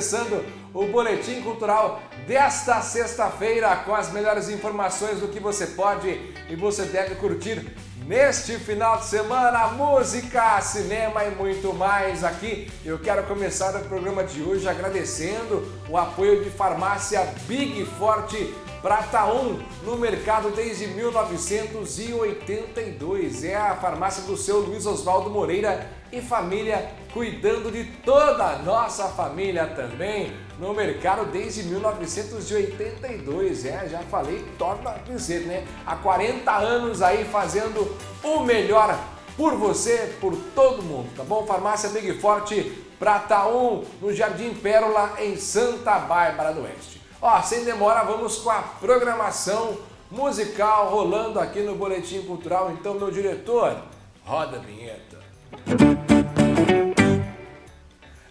começando o Boletim Cultural desta sexta-feira com as melhores informações do que você pode e você deve curtir neste final de semana. Música, cinema e muito mais aqui. Eu quero começar o programa de hoje agradecendo o apoio de farmácia Big Forte Prata 1 no mercado desde 1982. É a farmácia do seu Luiz Oswaldo Moreira e família, cuidando de toda a nossa família também no mercado desde 1982. É, já falei, torna a dizer, né? Há 40 anos aí fazendo o melhor por você, por todo mundo, tá bom? Farmácia Big Forte Prata 1, no Jardim Pérola, em Santa Bárbara do Oeste. Ó, sem demora, vamos com a programação musical rolando aqui no Boletim Cultural. Então, meu diretor, roda a vinheta.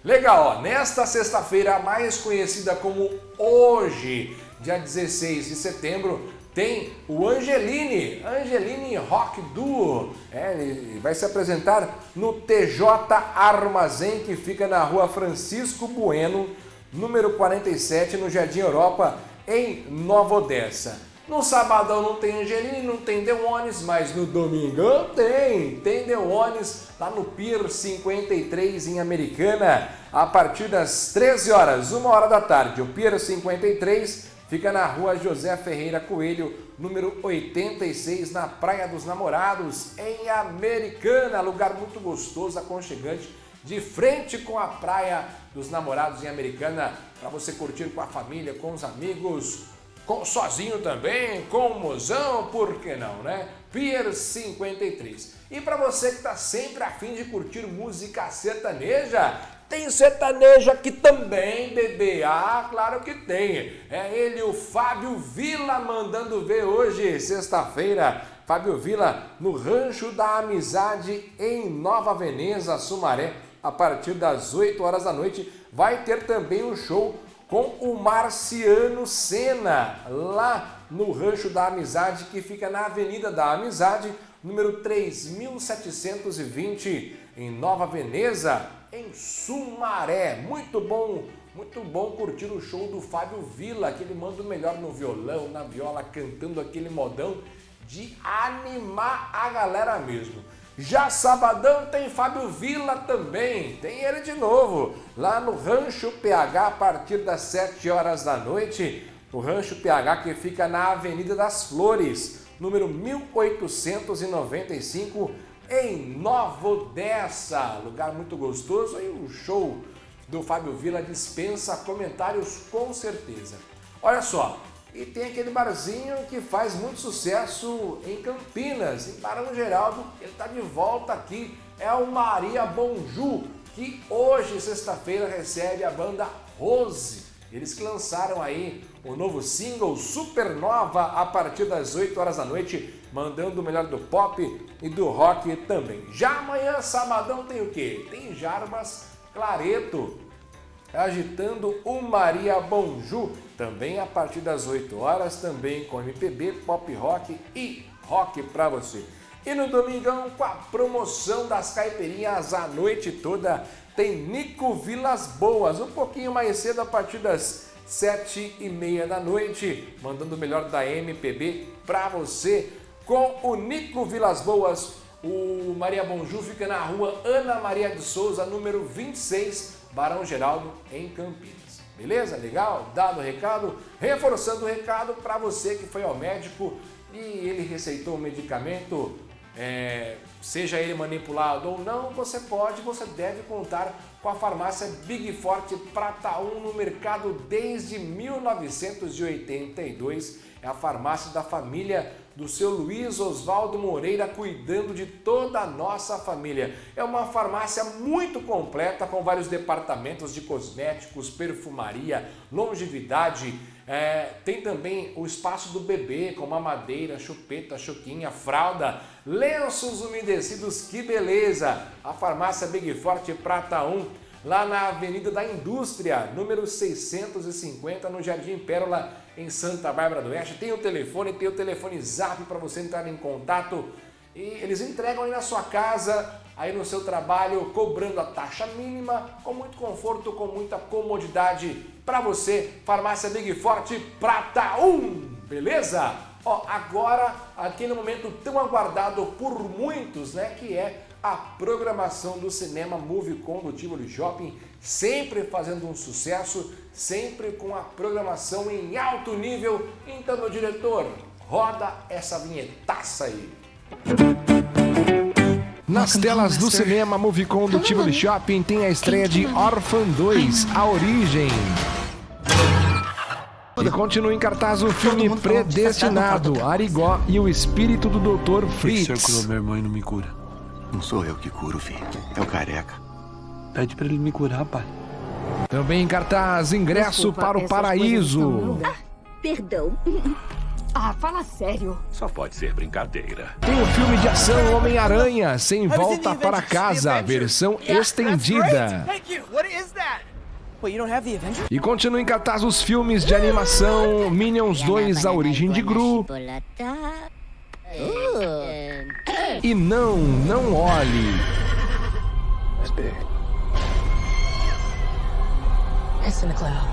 Legal, ó, nesta sexta-feira, mais conhecida como hoje, dia 16 de setembro, tem o Angeline, Angeline Rock Duo. É, ele vai se apresentar no TJ Armazém, que fica na rua Francisco Bueno, número 47, no Jardim Europa, em Nova Odessa. No sabadão não tem Angeline, não tem Deones, mas no domingão tem. Tem Deones lá no Pier 53 em Americana, a partir das 13 horas, 1 hora da tarde. O Pier 53 fica na rua José Ferreira Coelho, número 86, na Praia dos Namorados, em Americana. Lugar muito gostoso, aconchegante, de frente com a Praia dos Namorados em Americana, para você curtir com a família, com os amigos com, sozinho também, com o mozão, por que não, né? Pier 53. E para você que está sempre afim de curtir música sertaneja, tem sertanejo aqui também, bebê. Ah, claro que tem. É ele, o Fábio Vila, mandando ver hoje, sexta-feira. Fábio Vila, no Rancho da Amizade, em Nova Veneza, Sumaré, a partir das 8 horas da noite. Vai ter também um show com o Marciano Sena, lá no Rancho da Amizade, que fica na Avenida da Amizade, número 3720, em Nova Veneza, em Sumaré. Muito bom, muito bom curtir o show do Fábio Vila, que ele manda o melhor no violão, na viola, cantando aquele modão de animar a galera mesmo. Já sabadão tem Fábio Vila também, tem ele de novo, lá no Rancho PH a partir das 7 horas da noite. O Rancho PH que fica na Avenida das Flores, número 1895, em Nova Odessa. Lugar muito gostoso e o show do Fábio Vila dispensa comentários com certeza. Olha só, e tem aquele barzinho que faz muito sucesso em Campinas, em Barão Geraldo. Ele está de volta aqui, é o Maria Bonju, que hoje, sexta-feira, recebe a banda Rose. Eles que lançaram aí o novo single Supernova a partir das 8 horas da noite, mandando o melhor do pop e do rock também. Já amanhã, sabadão, tem o quê? Tem Jarbas Clareto, agitando o Maria Bonju, também a partir das 8 horas, também com MPB, pop rock e rock para você. E no domingão, com a promoção das caipirinhas a noite toda, tem Nico Vilas Boas, um pouquinho mais cedo, a partir das sete e meia da noite, mandando o melhor da MPB para você, com o Nico Vilas Boas. O Maria Bonju fica na rua Ana Maria de Souza, número 26, Barão Geraldo, em Campinas. Beleza? Legal? Dado o recado, reforçando o recado para você que foi ao médico e ele receitou um medicamento, é, seja ele manipulado ou não, você pode, você deve contar com a farmácia Big Forte Prata 1 no mercado desde 1982. É a farmácia da família do seu Luiz Oswaldo Moreira, cuidando de toda a nossa família. É uma farmácia muito completa, com vários departamentos de cosméticos, perfumaria, longevidade, é, tem também o espaço do bebê, com mamadeira, chupeta, chuquinha, fralda, lenços umedecidos, que beleza! A farmácia Big Forte Prata 1, lá na Avenida da Indústria, número 650, no Jardim Pérola, em Santa Bárbara do Oeste. Tem o telefone, tem o telefone zap para você entrar em contato. E eles entregam aí na sua casa aí no seu trabalho, cobrando a taxa mínima, com muito conforto, com muita comodidade para você. Farmácia Big Forte Prata 1, beleza? Ó, agora, aqui no momento tão aguardado por muitos, né, que é a programação do cinema Movicon do Tivoli Shopping, sempre fazendo um sucesso, sempre com a programação em alto nível. Então, meu diretor, roda essa vinhetaça aí. Nas telas do cinema Movicon do Tivoli Shopping tem a estreia de Orphan 2, A Origem. E continua em cartaz o filme Predestinado, Arigó e o Espírito do Dr. Fritz. O senhor curou meu irmão e não me cura. Não sou eu que curo, filho. É o careca. Pede pra ele me curar, pai. Também em cartaz, Ingresso Desculpa, para o Paraíso. lugar. Perdão. Ah, fala sério. Só pode ser brincadeira. Tem o filme de ação Homem-Aranha, Sem Volta para Casa, versão estendida. Thank you. What is that? Wait, you don't have the Avenger? E continua em cartaz os filmes de animação Minions 2, A Origem de Gru e Não, Não Olhe. That's big. It's in the cloud.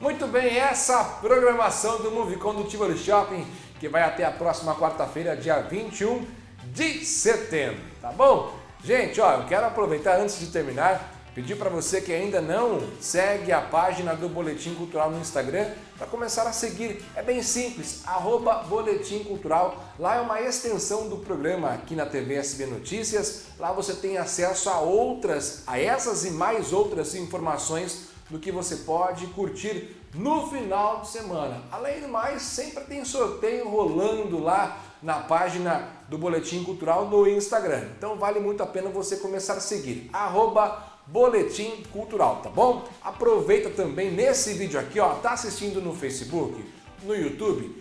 Muito bem, essa programação do Movicon do Shopping, que vai até a próxima quarta-feira, dia 21 de setembro, tá bom? Gente, ó, eu quero aproveitar antes de terminar, pedir para você que ainda não segue a página do Boletim Cultural no Instagram, para começar a seguir. É bem simples, arroba Boletim Cultural. Lá é uma extensão do programa aqui na TV SB Notícias. Lá você tem acesso a outras, a essas e mais outras informações do que você pode curtir no final de semana. Além do mais, sempre tem sorteio rolando lá na página do Boletim Cultural no Instagram. Então vale muito a pena você começar a seguir. Arroba Boletim Cultural, tá bom? Aproveita também nesse vídeo aqui, ó, tá assistindo no Facebook, no YouTube,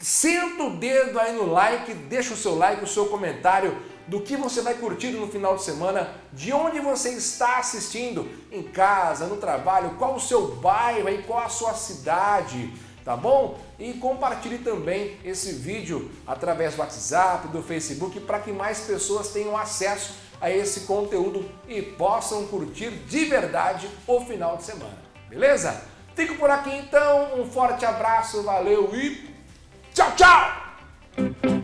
senta o dedo aí no like, deixa o seu like, o seu comentário do que você vai curtir no final de semana, de onde você está assistindo, em casa, no trabalho, qual o seu bairro e qual a sua cidade, tá bom? E compartilhe também esse vídeo através do WhatsApp, do Facebook, para que mais pessoas tenham acesso a esse conteúdo e possam curtir de verdade o final de semana, beleza? Fico por aqui então, um forte abraço, valeu e tchau, tchau!